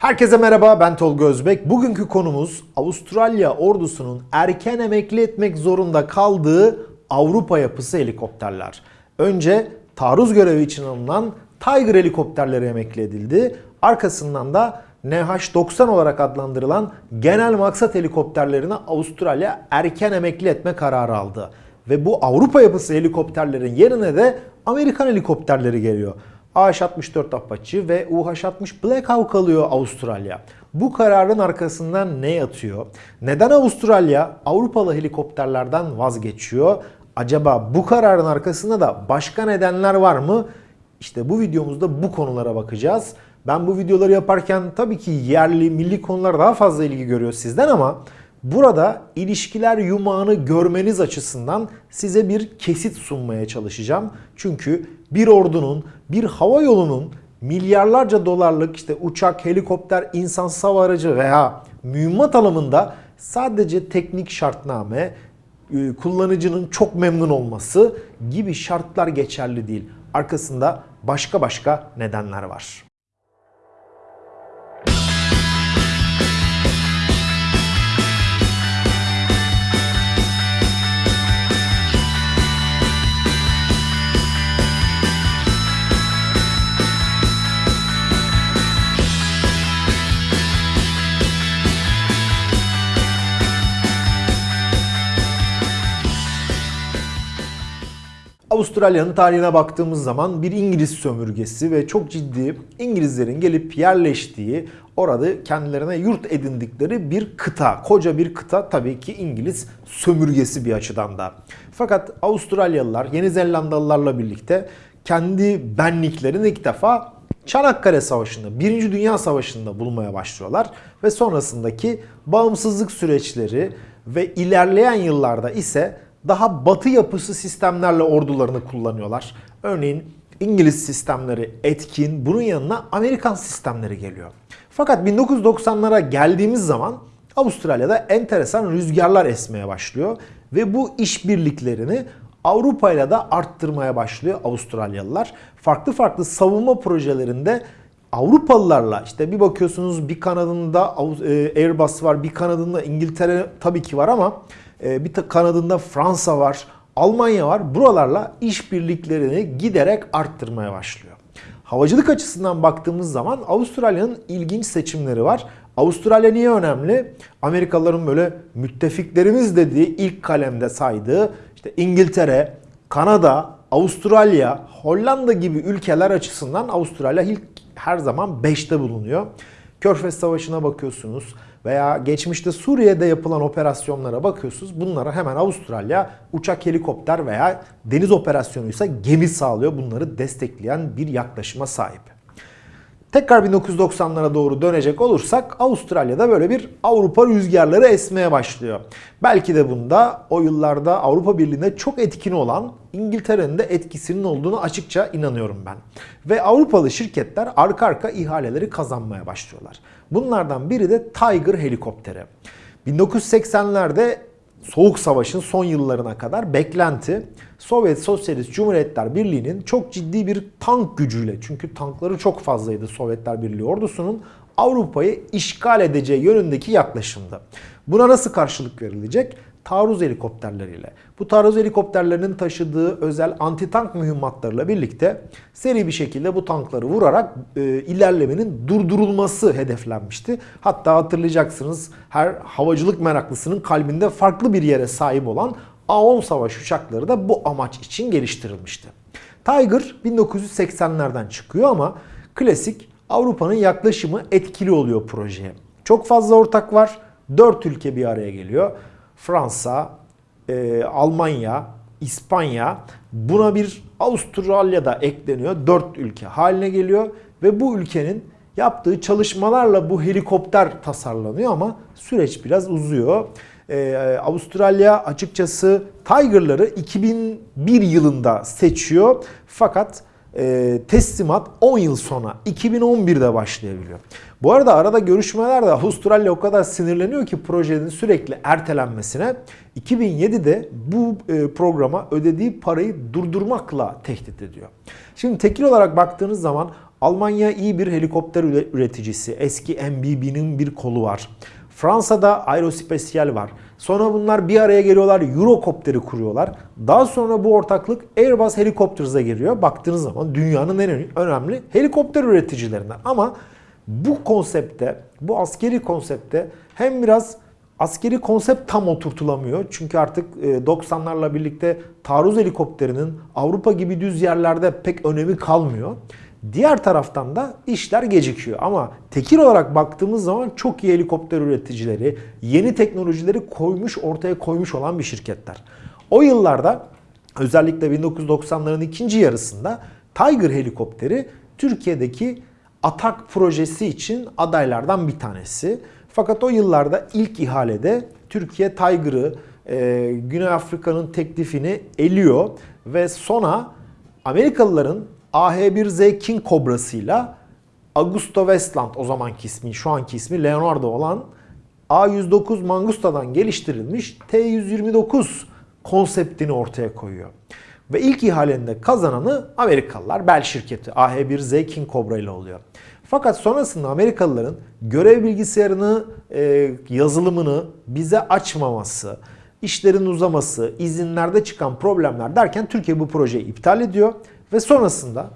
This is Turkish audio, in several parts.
Herkese merhaba ben Tolga Özbek. Bugünkü konumuz Avustralya ordusunun erken emekli etmek zorunda kaldığı Avrupa yapısı helikopterler. Önce taarruz görevi için alınan Tiger helikopterleri emekli edildi. Arkasından da NH-90 olarak adlandırılan genel maksat helikopterlerini Avustralya erken emekli etme kararı aldı. Ve bu Avrupa yapısı helikopterlerin yerine de Amerikan helikopterleri geliyor. AH-64 Apache ve UH-60 Black Hawk alıyor Avustralya. Bu kararın arkasından ne yatıyor? Neden Avustralya Avrupalı helikopterlerden vazgeçiyor? Acaba bu kararın arkasında da başka nedenler var mı? İşte bu videomuzda bu konulara bakacağız. Ben bu videoları yaparken tabii ki yerli, milli konular daha fazla ilgi görüyor sizden ama burada ilişkiler yumağını görmeniz açısından size bir kesit sunmaya çalışacağım. Çünkü bir ordunun, bir hava yolunun milyarlarca dolarlık işte uçak, helikopter, insansız hava aracı veya mühimmat alımında sadece teknik şartname, e, kullanıcının çok memnun olması gibi şartlar geçerli değil. Arkasında başka başka nedenler var. Avustralya'nın tarihine baktığımız zaman bir İngiliz sömürgesi ve çok ciddi İngilizlerin gelip yerleştiği, orada kendilerine yurt edindikleri bir kıta. Koca bir kıta tabii ki İngiliz sömürgesi bir açıdan da. Fakat Avustralyalılar Yeni Zelandalılarla birlikte kendi benliklerini ilk defa Çanakkale Savaşı'nda, Birinci Dünya Savaşı'nda bulmaya başlıyorlar ve sonrasındaki bağımsızlık süreçleri ve ilerleyen yıllarda ise daha batı yapısı sistemlerle ordularını kullanıyorlar. Örneğin İngiliz sistemleri etkin, bunun yanına Amerikan sistemleri geliyor. Fakat 1990'lara geldiğimiz zaman Avustralya'da enteresan rüzgarlar esmeye başlıyor ve bu işbirliklerini Avrupa ile de arttırmaya başlıyor Avustralyalılar. Farklı farklı savunma projelerinde Avrupalılarla işte bir bakıyorsunuz bir kanadında e, Airbus var, bir kanadında İngiltere tabii ki var ama bir kanadında Fransa var, Almanya var. Buralarla işbirliklerini giderek arttırmaya başlıyor. Havacılık açısından baktığımız zaman Avustralya'nın ilginç seçimleri var. Avustralya niye önemli? Amerikalıların böyle müttefiklerimiz dediği ilk kalemde saydığı işte İngiltere, Kanada, Avustralya, Hollanda gibi ülkeler açısından Avustralya ilk her zaman 5'te bulunuyor. Körfez Savaşı'na bakıyorsunuz veya geçmişte Suriye'de yapılan operasyonlara bakıyorsunuz. Bunlara hemen Avustralya uçak, helikopter veya deniz operasyonuysa gemi sağlıyor. Bunları destekleyen bir yaklaşıma sahip. Tekrar 1990'lara doğru dönecek olursak Avustralya'da böyle bir Avrupa rüzgarları esmeye başlıyor. Belki de bunda o yıllarda Avrupa Birliği'nde çok etkin olan İngiltere'nin de etkisinin olduğunu açıkça inanıyorum ben. Ve Avrupalı şirketler arka arka ihaleleri kazanmaya başlıyorlar. Bunlardan biri de Tiger helikopteri. 1980'lerde Soğuk Savaş'ın son yıllarına kadar beklenti Sovyet Sosyalist Cumhuriyetler Birliği'nin çok ciddi bir tank gücüyle çünkü tankları çok fazlaydı Sovyetler Birliği ordusunun Avrupa'yı işgal edeceği yönündeki yaklaşımdı. Buna nasıl karşılık verilecek? Taarruz helikopterleriyle. Bu taarruz helikopterlerinin taşıdığı özel anti-tank mühimmatlarıyla birlikte seri bir şekilde bu tankları vurarak e, ilerlemenin durdurulması hedeflenmişti. Hatta hatırlayacaksınız her havacılık meraklısının kalbinde farklı bir yere sahip olan A-10 savaş uçakları da bu amaç için geliştirilmişti. Tiger 1980'lerden çıkıyor ama klasik Avrupa'nın yaklaşımı etkili oluyor projeye. Çok fazla ortak var. 4 ülke bir araya geliyor. Fransa, e, Almanya, İspanya buna bir Avustralya da ekleniyor. 4 ülke haline geliyor ve bu ülkenin yaptığı çalışmalarla bu helikopter tasarlanıyor ama süreç biraz uzuyor. Ee, Avustralya açıkçası Tiger'ları 2001 yılında seçiyor fakat e, teslimat 10 yıl sonra 2011'de başlayabiliyor. Bu arada arada görüşmelerde Avustralya o kadar sinirleniyor ki projenin sürekli ertelenmesine 2007'de bu e, programa ödediği parayı durdurmakla tehdit ediyor. Şimdi tekil olarak baktığınız zaman Almanya iyi bir helikopter üreticisi. Eski MBB'nin bir kolu var. Fransa'da Aerospatiale var. Sonra bunlar bir araya geliyorlar, Eurocopter'i kuruyorlar. Daha sonra bu ortaklık Airbus Helicopters'a giriyor. Baktığınız zaman dünyanın en önemli helikopter üreticilerinden. Ama bu konsepte, bu askeri konsepte hem biraz askeri konsept tam oturtulamıyor. Çünkü artık 90'larla e, birlikte taarruz helikopterinin Avrupa gibi düz yerlerde pek önemi kalmıyor. Diğer taraftan da işler gecikiyor. Ama tekil olarak baktığımız zaman çok iyi helikopter üreticileri, yeni teknolojileri koymuş, ortaya koymuş olan bir şirketler. O yıllarda özellikle 1990'ların ikinci yarısında Tiger helikopteri Türkiye'deki Atak projesi için adaylardan bir tanesi. Fakat o yıllarda ilk ihalede Türkiye Tiger'ı e, Güney Afrika'nın teklifini eliyor ve sona Amerikalıların AH-1Z King Cobra'sıyla Augusto Westland o zamanki ismi, şu anki ismi Leonardo olan A109 Mangusta'dan geliştirilmiş T129 konseptini ortaya koyuyor. Ve ilk ihalenin kazananı Amerikalılar Bell şirketi AH-1Z King Cobra ile oluyor. Fakat sonrasında Amerikalıların görev bilgisayarını, e, yazılımını bize açmaması, işlerin uzaması, izinlerde çıkan problemler derken Türkiye bu projeyi iptal ediyor. Ve sonrasında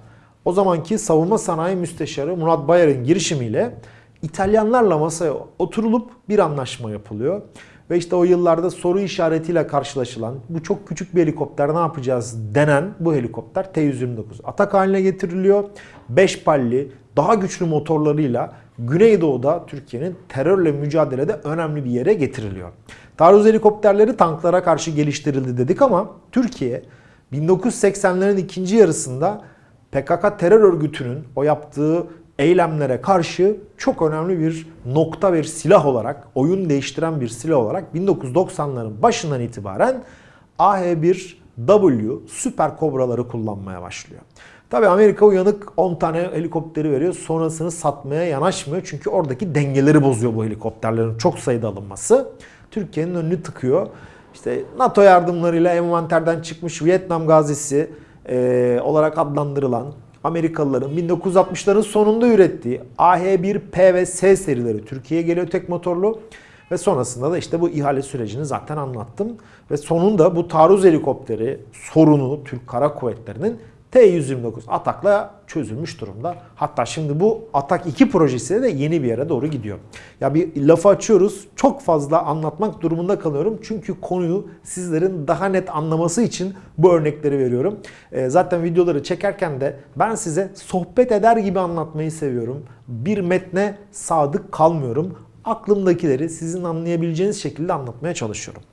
o zamanki savunma sanayi müsteşarı Murat Bayar'ın girişimiyle İtalyanlarla masaya oturulup bir anlaşma yapılıyor. Ve işte o yıllarda soru işaretiyle karşılaşılan bu çok küçük bir helikopter ne yapacağız denen bu helikopter T-129 atak haline getiriliyor. 5 palli daha güçlü motorlarıyla Güneydoğu'da Türkiye'nin terörle mücadelede önemli bir yere getiriliyor. Taarruz helikopterleri tanklara karşı geliştirildi dedik ama Türkiye 1980'lerin ikinci yarısında PKK terör örgütünün o yaptığı eylemlere karşı çok önemli bir nokta bir silah olarak, oyun değiştiren bir silah olarak 1990'ların başından itibaren AH-1W süper kobraları kullanmaya başlıyor. Tabi Amerika uyanık 10 tane helikopteri veriyor. Sonrasını satmaya yanaşmıyor. Çünkü oradaki dengeleri bozuyor bu helikopterlerin çok sayıda alınması. Türkiye'nin önünü tıkıyor. İşte NATO yardımlarıyla envanterden çıkmış Vietnam gazisi e, olarak adlandırılan Amerikalıların 1960'ların sonunda ürettiği AH-1P ve S serileri Türkiye'ye geliyor tek motorlu. Ve sonrasında da işte bu ihale sürecini zaten anlattım. Ve sonunda bu taarruz helikopteri sorunu Türk Kara Kuvvetleri'nin T-129 atakla çözülmüş durumda. Hatta şimdi bu Atak 2 projesi de yeni bir yere doğru gidiyor. Ya bir lafı açıyoruz. Çok fazla anlatmak durumunda kalıyorum. Çünkü konuyu sizlerin daha net anlaması için bu örnekleri veriyorum. E, zaten videoları çekerken de ben size sohbet eder gibi anlatmayı seviyorum. Bir metne sadık kalmıyorum. Aklımdakileri sizin anlayabileceğiniz şekilde anlatmaya çalışıyorum.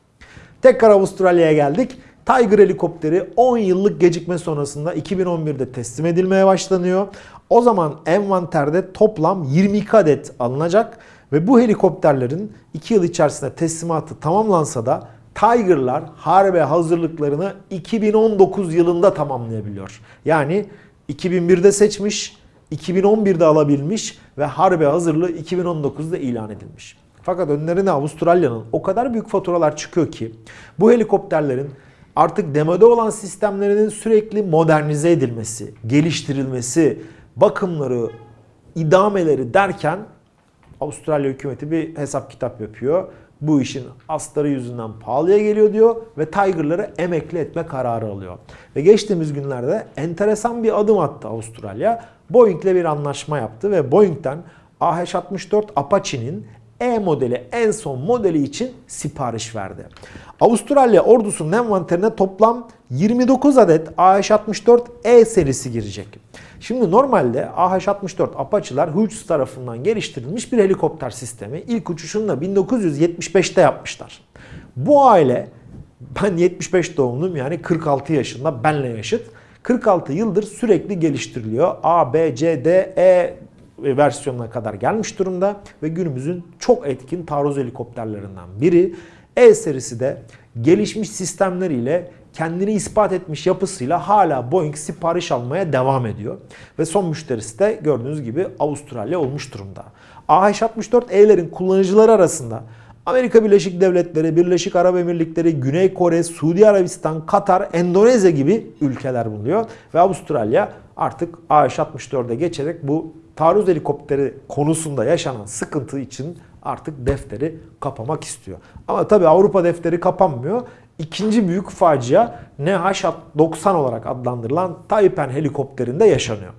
Tekrar Avustralya'ya geldik. Tiger helikopteri 10 yıllık gecikme sonrasında 2011'de teslim edilmeye başlanıyor. O zaman envanterde toplam 22 adet alınacak ve bu helikopterlerin 2 yıl içerisinde teslimatı tamamlansa da Tiger'lar harbe hazırlıklarını 2019 yılında tamamlayabiliyor. Yani 2001'de seçmiş, 2011'de alabilmiş ve harbe hazırlığı 2019'da ilan edilmiş. Fakat önlerine Avustralya'nın o kadar büyük faturalar çıkıyor ki bu helikopterlerin artık demode olan sistemlerinin sürekli modernize edilmesi, geliştirilmesi, bakımları, idameleri derken Avustralya hükümeti bir hesap kitap yapıyor. Bu işin astarı yüzünden pahalıya geliyor diyor ve Tiger'ları emekli etme kararı alıyor. Ve geçtiğimiz günlerde enteresan bir adım attı Avustralya. Boeing ile bir anlaşma yaptı ve Boeing'den AH-64 Apache'nin e modeli en son modeli için sipariş verdi. Avustralya ordusunun envanterine toplam 29 adet AH-64E serisi girecek. Şimdi normalde AH-64 Apache'lar Hughes tarafından geliştirilmiş bir helikopter sistemi. İlk uçuşunu da 1975'te yapmışlar. Bu aile ben 75 doğumluyum yani 46 yaşında benle yaşıt. 46 yıldır sürekli geliştiriliyor. A, B, C, D, E versiyonuna kadar gelmiş durumda ve günümüzün çok etkin taarruz helikopterlerinden biri. E serisi de gelişmiş sistemleriyle kendini ispat etmiş yapısıyla hala Boeing sipariş almaya devam ediyor. Ve son müşterisi de gördüğünüz gibi Avustralya olmuş durumda. AH-64E'lerin kullanıcıları arasında Amerika Birleşik Devletleri, Birleşik Arap Emirlikleri, Güney Kore, Suudi Arabistan, Katar, Endonezya gibi ülkeler bulunuyor. Ve Avustralya artık AH-64'e geçerek bu taarruz helikopteri konusunda yaşanan sıkıntı için artık defteri kapamak istiyor. Ama tabii Avrupa defteri kapanmıyor. İkinci büyük facia NH-90 olarak adlandırılan Taipan helikopterinde yaşanıyor.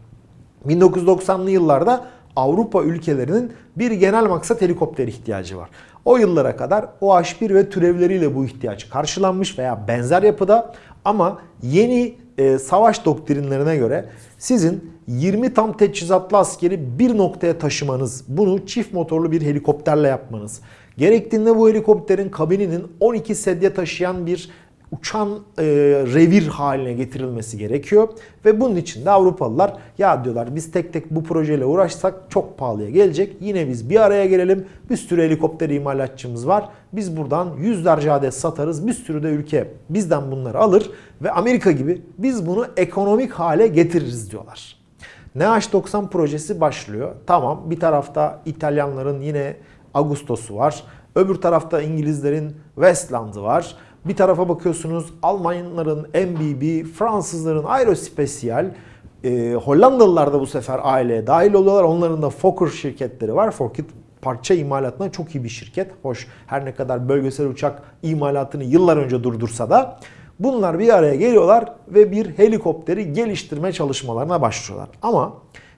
1990'lı yıllarda Avrupa ülkelerinin bir genel maksat helikopter ihtiyacı var. O yıllara kadar OH-1 ve türevleriyle bu ihtiyaç karşılanmış veya benzer yapıda ama yeni e, savaş doktrinlerine göre sizin 20 tam teçhizatlı askeri bir noktaya taşımanız, bunu çift motorlu bir helikopterle yapmanız, gerektiğinde bu helikopterin kabininin 12 sedye taşıyan bir uçan e, revir haline getirilmesi gerekiyor. Ve bunun için de Avrupalılar ya diyorlar biz tek tek bu projeyle uğraşsak çok pahalıya gelecek. Yine biz bir araya gelelim. Bir sürü helikopter imalatçımız var. Biz buradan yüzlerce adet satarız. Bir sürü de ülke bizden bunları alır. Ve Amerika gibi biz bunu ekonomik hale getiririz diyorlar. NH90 projesi başlıyor. Tamam bir tarafta İtalyanların yine Ağustos'u var. Öbür tarafta İngilizlerin Westland'ı var. Bir tarafa bakıyorsunuz Almanların MBB, Fransızların Aerospecial, e, Hollandalılar da bu sefer aileye dahil oluyorlar. Onların da Fokker şirketleri var. Fokker parça imalatına çok iyi bir şirket. Hoş her ne kadar bölgesel uçak imalatını yıllar önce durdursa da bunlar bir araya geliyorlar ve bir helikopteri geliştirme çalışmalarına başlıyorlar. Ama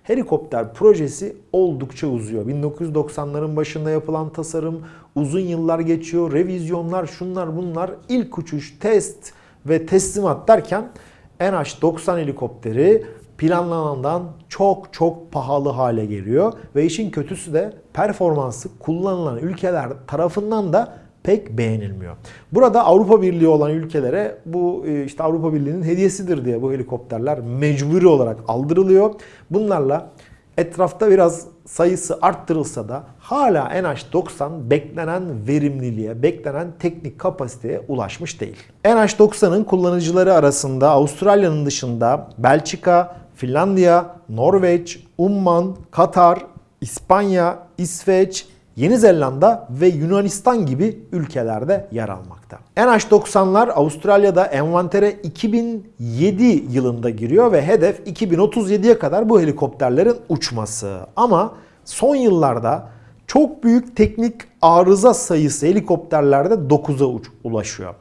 helikopter projesi oldukça uzuyor. 1990'ların başında yapılan tasarım uzun yıllar geçiyor. Revizyonlar, şunlar bunlar, ilk uçuş, test ve teslimat derken NH-90 helikopteri planlanandan çok çok pahalı hale geliyor. Ve işin kötüsü de performansı kullanılan ülkeler tarafından da pek beğenilmiyor. Burada Avrupa Birliği olan ülkelere bu e, işte Avrupa Birliği'nin hediyesidir diye bu helikopterler mecburi olarak aldırılıyor. Bunlarla etrafta biraz sayısı arttırılsa da hala NH90 beklenen verimliliğe, beklenen teknik kapasiteye ulaşmış değil. NH90'ın kullanıcıları arasında Avustralya'nın dışında Belçika, Finlandiya, Norveç, Umman, Katar, İspanya, İsveç, Yeni Zelanda ve Yunanistan gibi ülkelerde yer almakta. NH90'lar Avustralya'da envantere 2007 yılında giriyor ve hedef 2037'ye kadar bu helikopterlerin uçması. Ama son yıllarda çok büyük teknik arıza sayısı helikopterlerde 9'a ulaşıyor.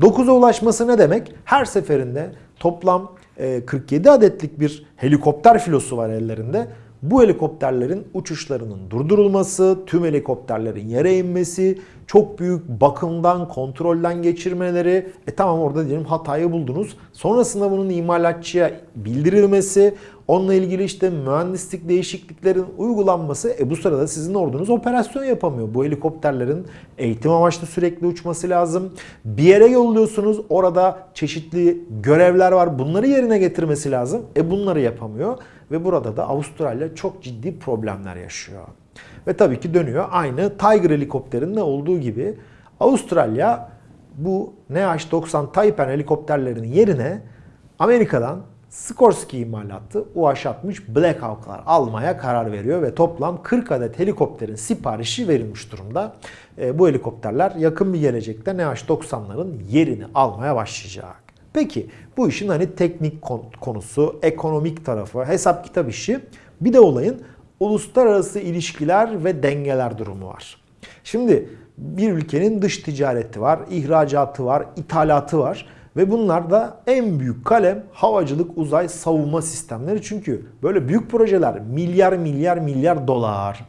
9'a ulaşması ne demek? Her seferinde toplam 47 adetlik bir helikopter filosu var ellerinde bu helikopterlerin uçuşlarının durdurulması, tüm helikopterlerin yere inmesi, çok büyük bakımdan, kontrolden geçirmeleri. E tamam orada diyelim hatayı buldunuz. Sonrasında bunun imalatçıya bildirilmesi, onunla ilgili işte mühendislik değişikliklerin uygulanması. E bu sırada sizin ordunuz operasyon yapamıyor. Bu helikopterlerin eğitim amaçlı sürekli uçması lazım. Bir yere yolluyorsunuz. Orada çeşitli görevler var. Bunları yerine getirmesi lazım. E bunları yapamıyor. Ve burada da Avustralya çok ciddi problemler yaşıyor. Ve tabii ki dönüyor aynı Tiger helikopterinde olduğu gibi Avustralya bu NH-90 Taipan helikopterlerinin yerine Amerika'dan Sikorsky imalatı UH-60 Black Hawk'lar almaya karar veriyor ve toplam 40 adet helikopterin siparişi verilmiş durumda. E, bu helikopterler yakın bir gelecekte NH-90'ların yerini almaya başlayacak. Peki bu işin hani teknik konusu, ekonomik tarafı, hesap kitap işi bir de olayın uluslararası ilişkiler ve dengeler durumu var. Şimdi bir ülkenin dış ticareti var, ihracatı var, ithalatı var. Ve bunlar da en büyük kalem havacılık uzay savunma sistemleri. Çünkü böyle büyük projeler milyar milyar milyar dolar.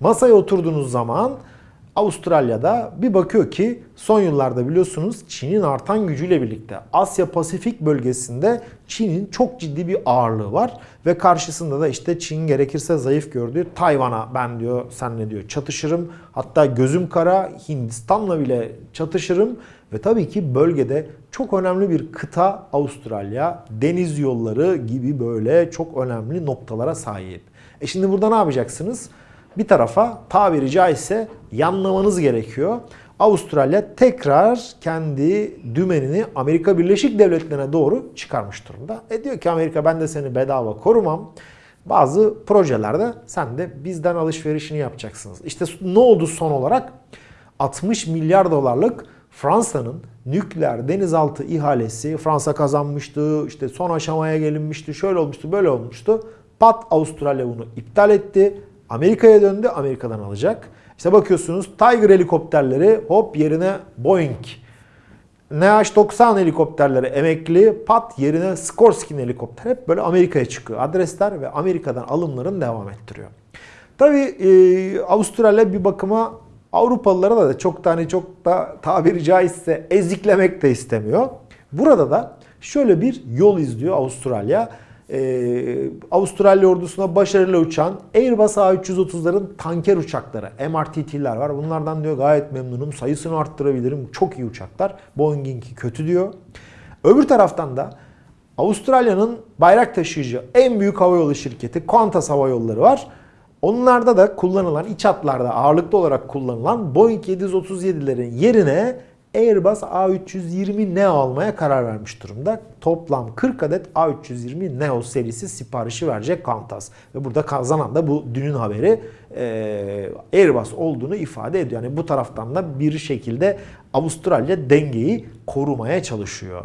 Masaya oturduğunuz zaman Avustralya'da bir bakıyor ki son yıllarda biliyorsunuz Çin'in artan gücüyle birlikte Asya Pasifik bölgesinde Çin'in çok ciddi bir ağırlığı var ve karşısında da işte Çin gerekirse zayıf gördüğü Tayvan'a ben diyor senle diyor çatışırım. Hatta gözüm kara Hindistan'la bile çatışırım ve tabii ki bölgede çok önemli bir kıta Avustralya, deniz yolları gibi böyle çok önemli noktalara sahip. E şimdi burada ne yapacaksınız? bir tarafa tabiri caizse yanlamanız gerekiyor. Avustralya tekrar kendi dümenini Amerika Birleşik Devletleri'ne doğru çıkarmış durumda. E diyor ki Amerika ben de seni bedava korumam. Bazı projelerde sen de bizden alışverişini yapacaksınız. İşte ne oldu son olarak? 60 milyar dolarlık Fransa'nın nükleer denizaltı ihalesi Fransa kazanmıştı. işte son aşamaya gelinmişti. Şöyle olmuştu, böyle olmuştu. Pat Avustralya bunu iptal etti. Amerika'ya döndü. Amerika'dan alacak. İşte bakıyorsunuz Tiger helikopterleri hop yerine Boeing NH-90 helikopterleri emekli, pat yerine Skorsky helikopter hep böyle Amerika'ya çıkıyor. Adresler ve Amerika'dan alımların devam ettiriyor. Tabii e, Avustralya bir bakıma Avrupalılara da çok tane çok da tabiri caizse eziklemek de istemiyor. Burada da şöyle bir yol izliyor Avustralya. Ee, Avustralya ordusuna başarılı uçan Airbus A330'ların tanker uçakları, MRTT'ler var. Bunlardan diyor gayet memnunum. Sayısını arttırabilirim. Çok iyi uçaklar. Boeing'inki kötü diyor. Öbür taraftan da Avustralya'nın bayrak taşıyıcı en büyük havayolu şirketi Qantas Hava Yolları var. Onlarda da kullanılan iç hatlarda ağırlıklı olarak kullanılan Boeing 737'lerin yerine Airbus A320 Neo almaya karar vermiş durumda. Toplam 40 adet A320 Neo serisi siparişi verecek Qantas. Ve burada kazanan da bu dünün haberi e, Airbus olduğunu ifade ediyor. Yani bu taraftan da bir şekilde Avustralya dengeyi korumaya çalışıyor.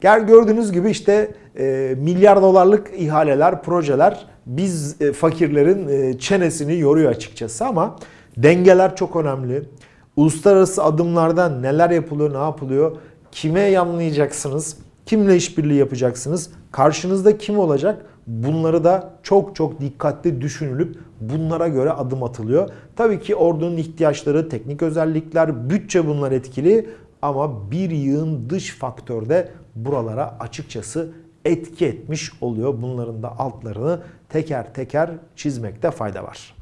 Gördüğünüz gibi işte e, milyar dolarlık ihaleler, projeler biz e, fakirlerin e, çenesini yoruyor açıkçası ama dengeler çok önemli. Uluslararası adımlarda neler yapılıyor, ne yapılıyor? Kime yanlayacaksınız? Kimle işbirliği yapacaksınız? Karşınızda kim olacak? Bunları da çok çok dikkatli düşünülüp bunlara göre adım atılıyor. Tabii ki ordunun ihtiyaçları, teknik özellikler, bütçe bunlar etkili ama bir yığın dış faktör de buralara açıkçası etki etmiş oluyor. Bunların da altlarını teker teker çizmekte fayda var.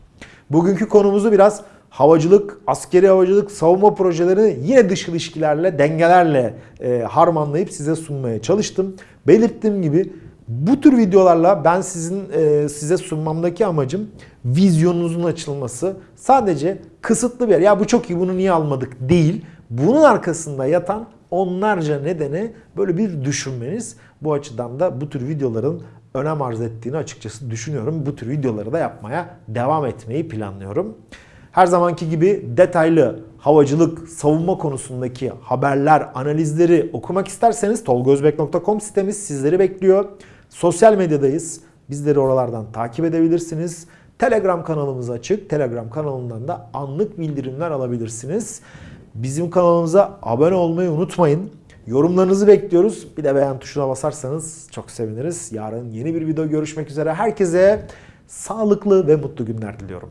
Bugünkü konumuzu biraz havacılık, askeri havacılık, savunma projelerini yine dış ilişkilerle, dengelerle e, harmanlayıp size sunmaya çalıştım. Belirttiğim gibi bu tür videolarla ben sizin e, size sunmamdaki amacım vizyonunuzun açılması. Sadece kısıtlı bir yer. Ya bu çok iyi bunu niye almadık değil. Bunun arkasında yatan onlarca nedeni böyle bir düşünmeniz. Bu açıdan da bu tür videoların önem arz ettiğini açıkçası düşünüyorum. Bu tür videoları da yapmaya devam etmeyi planlıyorum. Her zamanki gibi detaylı havacılık, savunma konusundaki haberler, analizleri okumak isterseniz tolgozbek.com sitemiz sizleri bekliyor. Sosyal medyadayız. Bizleri oralardan takip edebilirsiniz. Telegram kanalımız açık. Telegram kanalından da anlık bildirimler alabilirsiniz. Bizim kanalımıza abone olmayı unutmayın. Yorumlarınızı bekliyoruz. Bir de beğen tuşuna basarsanız çok seviniriz. Yarın yeni bir video görüşmek üzere. Herkese sağlıklı ve mutlu günler diliyorum.